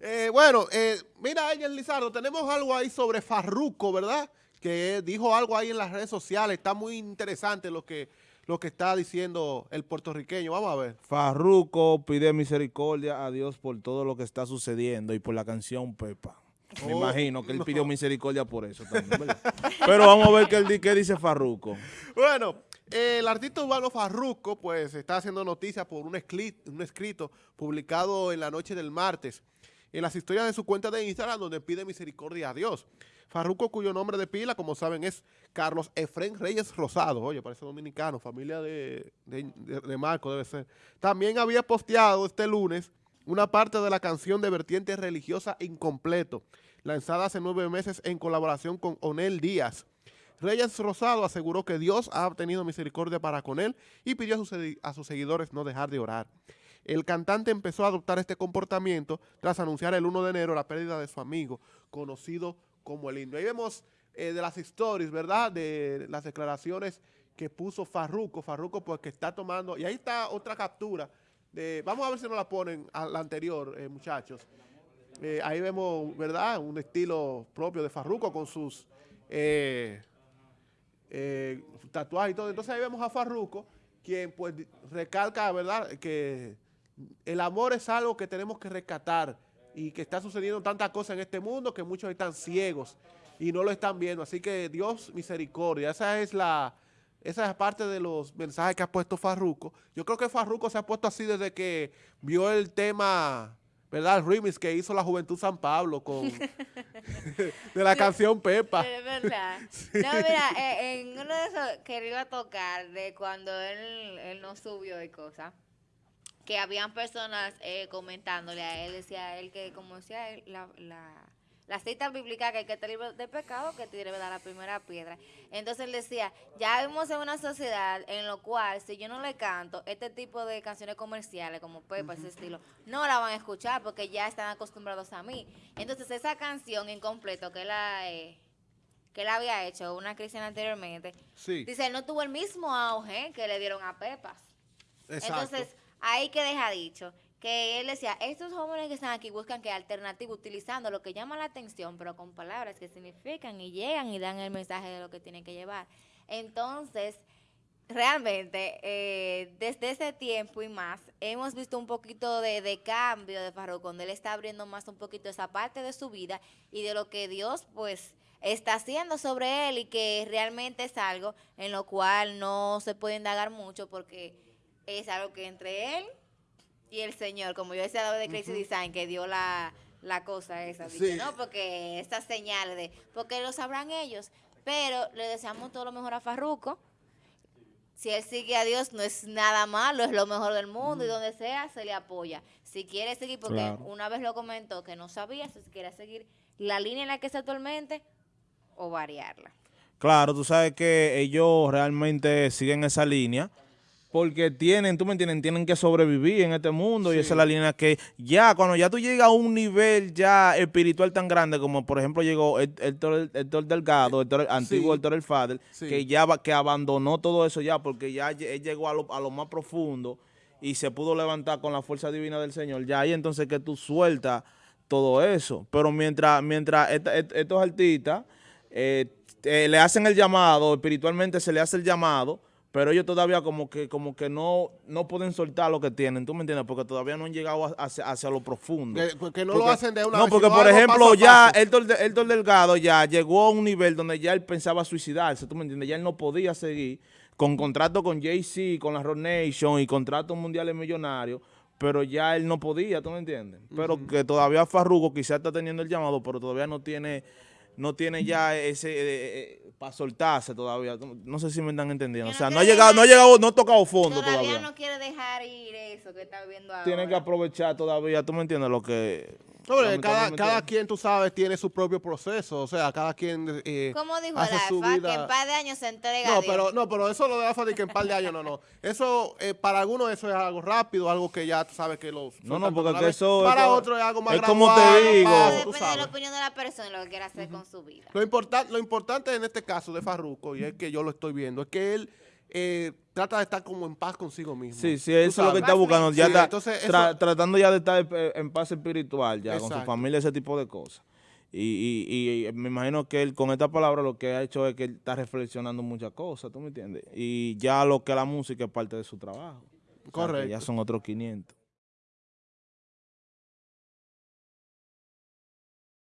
Eh, bueno, eh, mira, Angel Lizardo, tenemos algo ahí sobre Farruco, ¿verdad? Que dijo algo ahí en las redes sociales. Está muy interesante lo que, lo que está diciendo el puertorriqueño. Vamos a ver. Farruco pide misericordia a Dios por todo lo que está sucediendo y por la canción Pepa. Me Oh, imagino que él no. pidió misericordia por eso también, ¿verdad? Pero vamos a ver qué, dice Farruco. Bueno, eh, el artista urbano Farruco, pues, está haciendo noticias por un escrito publicado en la noche del martes en las historias de su cuenta de Instagram donde pide misericordia a Dios. Farruco, cuyo nombre de pila, como saben, es Carlos Efren Reyes Rosado. Oye, parece dominicano, familia de, de, Marco debe ser. También había posteado este lunes una parte de la canción de vertiente religiosa incompleto, lanzada hace nueve meses en colaboración con Onel Díaz. Reyes Rosado aseguró que Dios ha tenido misericordia para con él y pidió a sus seguidores no dejar de orar. El cantante empezó a adoptar este comportamiento tras anunciar el 1 de enero la pérdida de su amigo, conocido como el Indio. Ahí vemos eh, de las stories, ¿verdad? De las declaraciones que puso Farruco. Farruco pues que está tomando... Y ahí está otra captura. Vamos a ver si nos la ponen a la anterior, eh, muchachos. Eh, ahí vemos, ¿verdad? Un estilo propio de Farruco con sus... tatuajes y todo. Entonces ahí vemos a Farruco, quien pues recalca, ¿verdad?, que el amor es algo que tenemos que rescatar y que está sucediendo tantas cosas en este mundo que muchos están ciegos y no lo están viendo. Así que Dios misericordia. Esa es la... Esa es parte de los mensajes que ha puesto Farruco. Yo creo que Farruco se ha puesto así desde que vio el tema, ¿verdad? El remix que hizo la Juventud San Pablo con de la canción Pepa. Es verdad. No, mira, eh, en uno de esos que iba a tocar, de cuando él, él no subió y cosas, que habían personas eh, comentándole a él, decía a él que, como decía él, la, la, la cita bíblica que hay que estar libre de pecado, que tiene que dar la primera piedra. Entonces él decía, ya vivimos en una sociedad en lo cual, si yo no le canto este tipo de canciones comerciales, como Pepa, ese estilo, no la van a escuchar porque ya están acostumbrados a mí. Entonces esa canción incompleto que la... Eh, que él había hecho, una cristiana anteriormente, Sí, dice, él no tuvo el mismo auge que le dieron a Pepas. exacto. Entonces, ahí que deja dicho, que él decía, estos jóvenes que están aquí buscan que alternativa, utilizando lo que llama la atención, pero con palabras que significan y llegan y dan el mensaje de lo que tienen que llevar. Entonces, realmente, eh, desde ese tiempo y más, hemos visto un poquito de, de cambio de Farruko, donde él está abriendo más un poquito esa parte de su vida y de lo que Dios, pues, está haciendo sobre él y que realmente es algo en lo cual no se puede indagar mucho porque es algo que entre él y el Señor, como yo decía de Crazy Design, que dio la, la cosa esa, Sí. ¿no? Porque estas señales de, porque lo sabrán ellos, pero le deseamos todo lo mejor a Farruco. Si él sigue a Dios, no es nada malo, es lo mejor del mundo y donde sea se le apoya. Si quiere seguir, porque Claro. una vez lo comentó que no sabía si quiere seguir la línea en la que está actualmente o variarla. Claro, tú sabes que ellos realmente siguen esa línea porque tienen, tú me entiendes, tienen que sobrevivir en este mundo y esa es la línea que ya, cuando ya tú llegas a un nivel ya espiritual tan grande como por ejemplo llegó Hé- Héctor, Héctor Delgado, Héctor- antiguo Sí. Héctor El Fader, Sí. que ya que abandonó todo eso ya porque ya él llegó a lo, a lo más profundo y se pudo levantar con la fuerza divina del Señor. Ya ahí entonces que tú sueltas todo eso. Pero mientras, mientras esta- est- estos artistas eh, eh, le hacen el llamado, espiritualmente se le hace el llamado, pero ellos todavía como que como que no, no pueden soltar lo que tienen, ¿tú me entiendes? Porque todavía no han llegado hacia, hacia lo profundo. Que, que no Porque- lo hacen de una No, vez, porque por ejemplo paso ya. Héctor, Héctor Delgado ya llegó a un nivel donde ya él pensaba suicidarse, ¿tú me entiendes? Ya él no podía seguir con contrato con Jay-Z, con la Rock Nation y contratos mundiales millonarios, pero ya él no podía, ¿tú me entiendes? Pero que todavía Farruko quizás está teniendo el llamado, pero todavía no tiene no tiene ya ese para soltarse todavía. No sé si me están entendiendo. O sea, no ha llegado, no ha llegado, no ha tocado fondo Todavía, todavía. no quiere dejar ir eso que está viviendo ahora. Tiene que aprovechar todavía, ¿tú me entiendes? Lo que... Cada, cada quien, tú sabes, tiene su propio proceso. O sea, cada quien eh, Como dijo hace la su AFA, vida. que en par de años se entrega a No, Dios. pero, no, pero eso lo de AFA de que en par de años, no, no. Eso, eh, para algunos eso es algo rápido, algo que ya tú sabes que lo No, no, porque que eso- Para eso- otro es algo más es como te digo. paso, Depende de la opinión de la persona y lo que quiera hacer con su vida. Lo, importan- lo importante en este caso de Farruko, y es que yo lo estoy viendo, es que él eh, trata de estar como en paz consigo mismo. Sí, sí, eso es lo que está buscando. Ya Sí, está entonces tra- eso- tratando ya de estar en paz espiritual, ya con su familia, ese tipo de cosas. Y, y- y me imagino que él con esta palabra lo que ha hecho es que él está reflexionando muchas cosas, ¿tú me entiendes? Y ya lo que la música es parte de su trabajo. O sea, que Correcto. ya son otros 500.